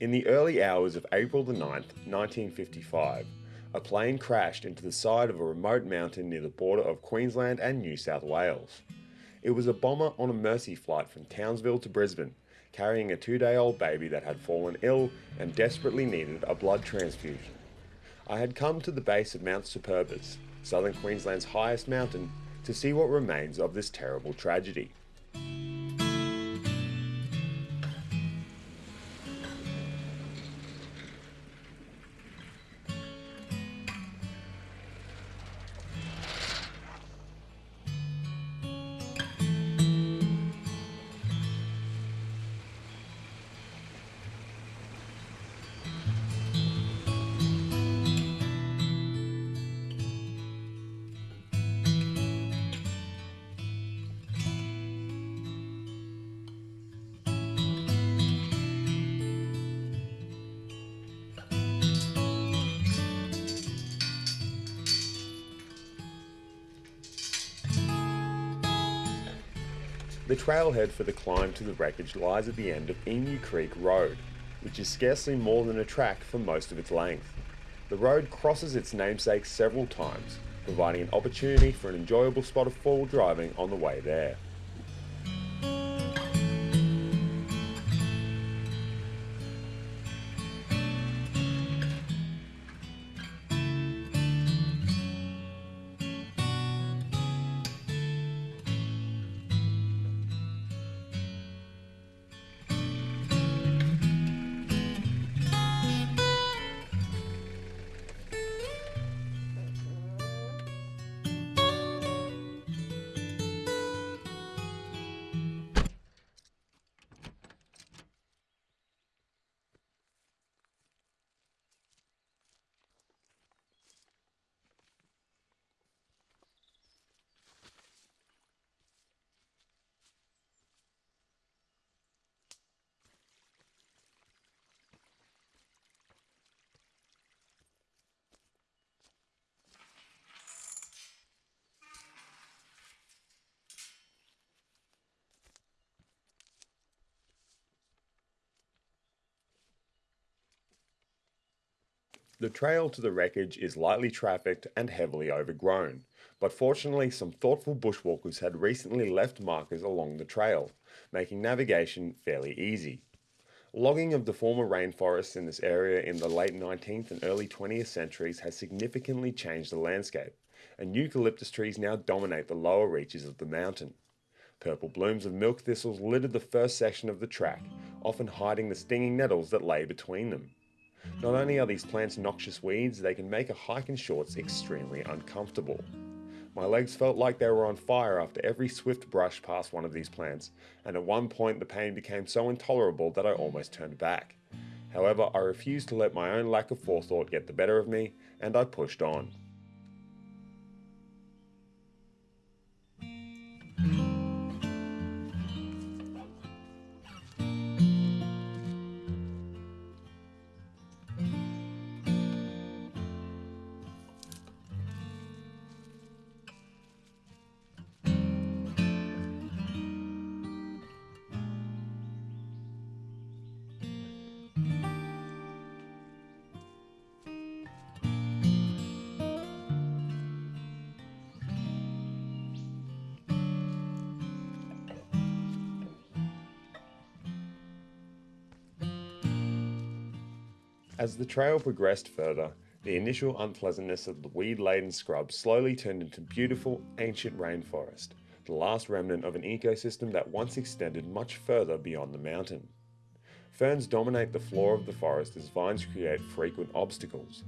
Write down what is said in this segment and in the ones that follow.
In the early hours of April the 9th, 1955, a plane crashed into the side of a remote mountain near the border of Queensland and New South Wales. It was a bomber on a Mercy flight from Townsville to Brisbane, carrying a two day old baby that had fallen ill and desperately needed a blood transfusion. I had come to the base of Mount Superbus, southern Queensland's highest mountain, to see what remains of this terrible tragedy. The trailhead for the climb to the wreckage lies at the end of Emu Creek Road, which is scarcely more than a track for most of its length. The road crosses its namesake several times, providing an opportunity for an enjoyable spot of four-wheel driving on the way there. The trail to the wreckage is lightly trafficked and heavily overgrown, but fortunately some thoughtful bushwalkers had recently left markers along the trail, making navigation fairly easy. Logging of the former rainforests in this area in the late 19th and early 20th centuries has significantly changed the landscape, and eucalyptus trees now dominate the lower reaches of the mountain. Purple blooms of milk thistles littered the first section of the track, often hiding the stinging nettles that lay between them. Not only are these plants noxious weeds, they can make a hike in shorts extremely uncomfortable. My legs felt like they were on fire after every swift brush past one of these plants, and at one point the pain became so intolerable that I almost turned back. However, I refused to let my own lack of forethought get the better of me, and I pushed on. As the trail progressed further, the initial unpleasantness of the weed-laden scrub slowly turned into beautiful, ancient rainforest, the last remnant of an ecosystem that once extended much further beyond the mountain. Ferns dominate the floor of the forest as vines create frequent obstacles.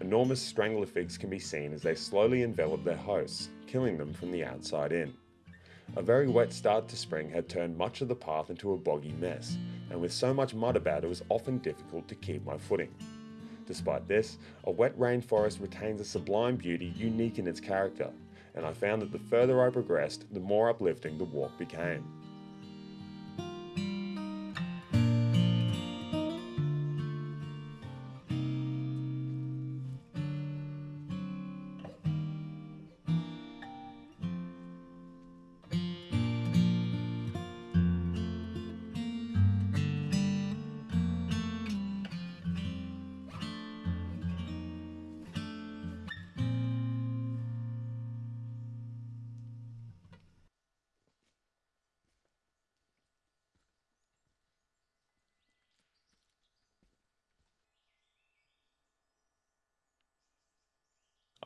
Enormous strangler figs can be seen as they slowly envelop their hosts, killing them from the outside in. A very wet start to spring had turned much of the path into a boggy mess, and with so much mud about it was often difficult to keep my footing. Despite this, a wet rainforest retains a sublime beauty unique in its character, and I found that the further I progressed, the more uplifting the walk became.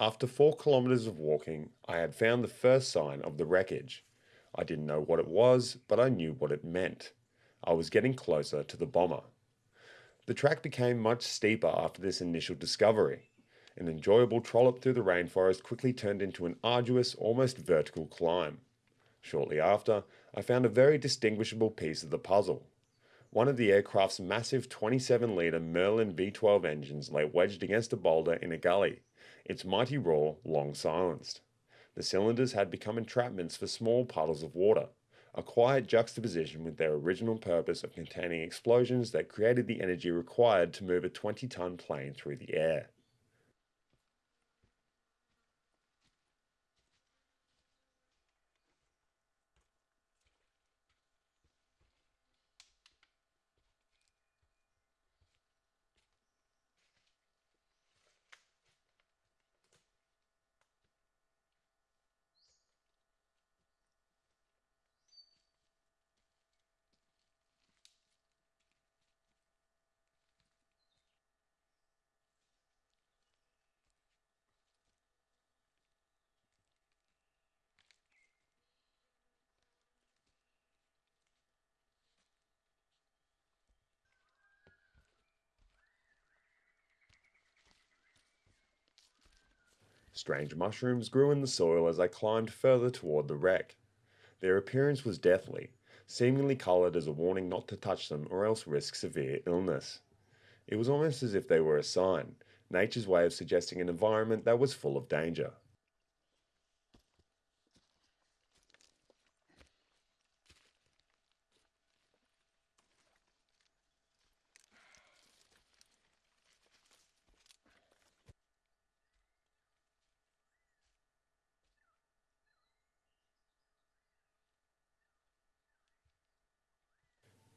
After four kilometres of walking, I had found the first sign of the wreckage. I didn't know what it was, but I knew what it meant. I was getting closer to the bomber. The track became much steeper after this initial discovery. An enjoyable trollop through the rainforest quickly turned into an arduous, almost vertical climb. Shortly after, I found a very distinguishable piece of the puzzle. One of the aircraft's massive 27 litre Merlin V12 engines lay wedged against a boulder in a gully, its mighty roar long silenced. The cylinders had become entrapments for small puddles of water, a quiet juxtaposition with their original purpose of containing explosions that created the energy required to move a 20 ton plane through the air. Strange mushrooms grew in the soil as I climbed further toward the wreck. Their appearance was deathly, seemingly coloured as a warning not to touch them or else risk severe illness. It was almost as if they were a sign, nature's way of suggesting an environment that was full of danger.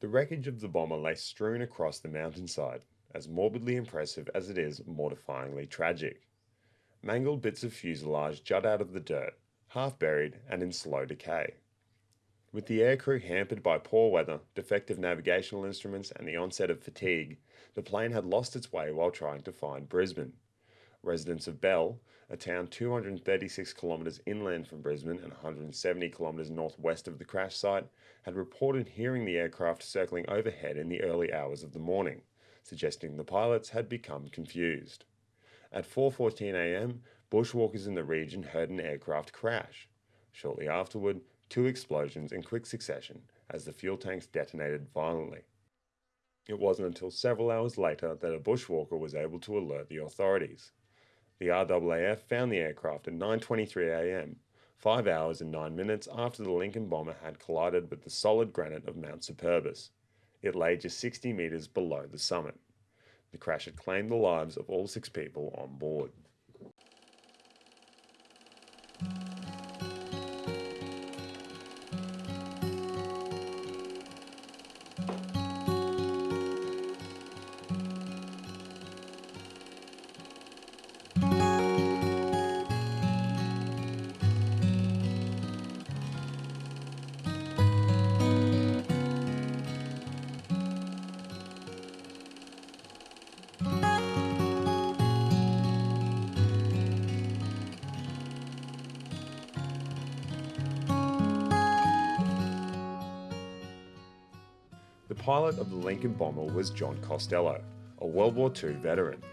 The wreckage of the bomber lay strewn across the mountainside, as morbidly impressive as it is mortifyingly tragic. Mangled bits of fuselage jut out of the dirt, half buried and in slow decay. With the aircrew hampered by poor weather, defective navigational instruments, and the onset of fatigue, the plane had lost its way while trying to find Brisbane. Residents of Bell, a town 236 kilometres inland from Brisbane and 170 kilometres northwest of the crash site, had reported hearing the aircraft circling overhead in the early hours of the morning, suggesting the pilots had become confused. At 4:14 a.m., bushwalkers in the region heard an aircraft crash. Shortly afterward, two explosions in quick succession as the fuel tanks detonated violently. It wasn't until several hours later that a bushwalker was able to alert the authorities. The RAAF found the aircraft at 9:23 a.m., 5 hours and 9 minutes after the Lincoln bomber had collided with the solid granite of Mount Superbus. It lay just 60 metres below the summit. The crash had claimed the lives of all six people on board. Pilot of the Lincoln bomber was John Costello, a World War II veteran.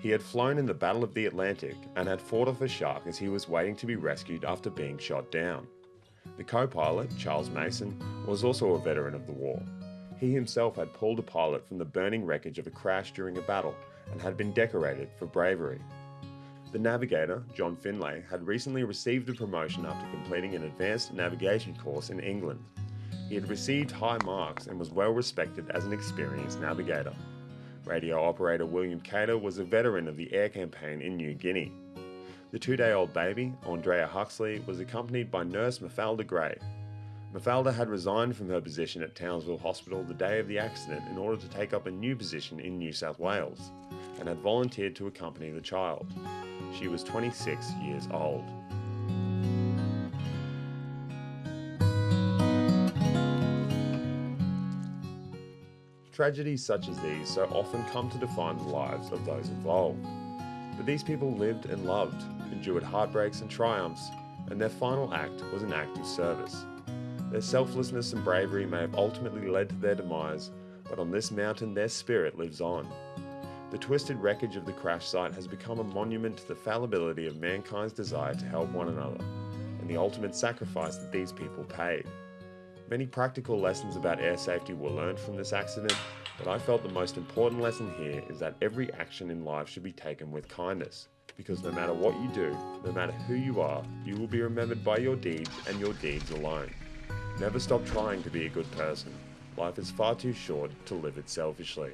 He had flown in the Battle of the Atlantic and had fought off a shark as he was waiting to be rescued after being shot down. The co pilot, Charles Mason, was also a veteran of the war. He himself had pulled a pilot from the burning wreckage of a crash during a battle and had been decorated for bravery. The navigator, John Finlay, had recently received a promotion after completing an advanced navigation course in England. He had received high marks and was well respected as an experienced navigator. Radio operator William Cater was a veteran of the air campaign in New Guinea. The two day old baby, Andrea Huxley, was accompanied by nurse Mafalda Gray. Mafalda had resigned from her position at Townsville Hospital the day of the accident in order to take up a new position in New South Wales and had volunteered to accompany the child. She was 26 years old. Tragedies such as these so often come to define the lives of those involved. But these people lived and loved, endured heartbreaks and triumphs, and their final act was an act of service. Their selflessness and bravery may have ultimately led to their demise, but on this mountain their spirit lives on. The twisted wreckage of the crash site has become a monument to the fallibility of mankind's desire to help one another, and the ultimate sacrifice that these people paid. Many practical lessons about air safety were learned from this accident, but I felt the most important lesson here is that every action in life should be taken with kindness. Because no matter what you do, no matter who you are, you will be remembered by your deeds and your deeds alone. Never stop trying to be a good person. Life is far too short to live it selfishly.